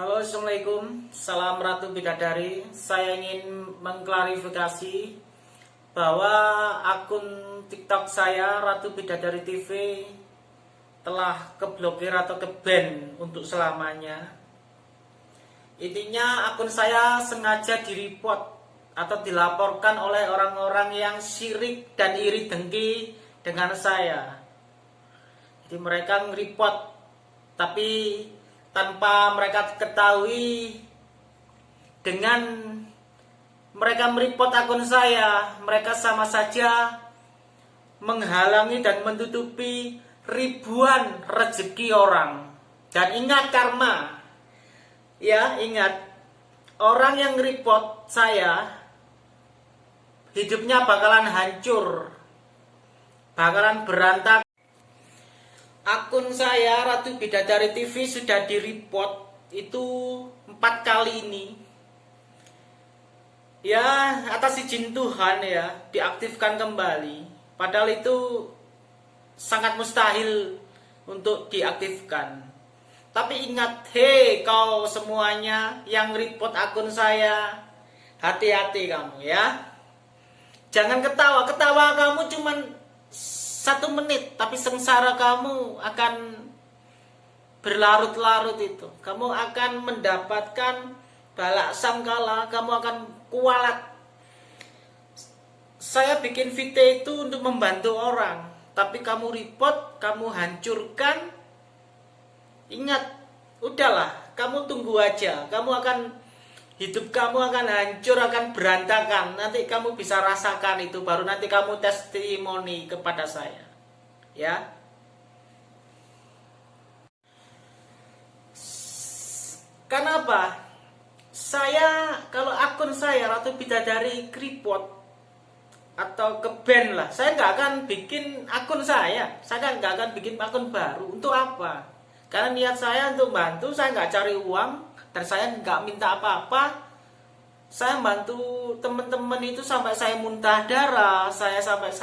Halo Assalamualaikum. Salam Ratu Bidadari. Saya ingin mengklarifikasi Bahwa akun tiktok saya Ratu Bidadari TV Telah keblokir atau keban untuk selamanya. Intinya akun saya sengaja direport Atau dilaporkan oleh orang-orang yang syirik dan iri dengki dengan saya. Jadi mereka nge-report Tapi tanpa mereka ketahui dengan mereka meripot akun saya mereka sama saja menghalangi dan menutupi ribuan rezeki orang. Dan ingat karma. Ya ingat. Orang yang report saya hidupnya bakalan hancur. Bakalan berantak akun saya Ratu Bidadari TV sudah di report itu empat kali ini. Ya atas izin Tuhan ya diaktifkan kembali. Padahal itu sangat mustahil untuk diaktifkan. Tapi ingat hei kau semuanya yang report akun saya hati-hati kamu ya. Jangan ketawa. Ketawa kamu cuman satu menit tapi sengsara kamu akan berlarut-larut itu. Kamu akan mendapatkan balak sangkala kamu akan kualat. Saya bikin video itu untuk membantu orang tapi kamu report kamu hancurkan. Ingat udahlah kamu tunggu aja. Kamu akan hidup kamu akan hancur, akan berantakan. Nanti kamu bisa rasakan itu, baru nanti kamu testimoni kepada saya. Ya. Kenapa? Saya, kalau akun saya Ratu Bidadari Kripot atau ke band lah, saya nggak akan bikin akun saya. Saya nggak akan bikin akun baru. Untuk apa? Karena niat saya untuk bantu, saya nggak cari uang, dan saya nggak minta apa-apa. Saya bantu teman-teman itu sampai saya muntah darah saya sampai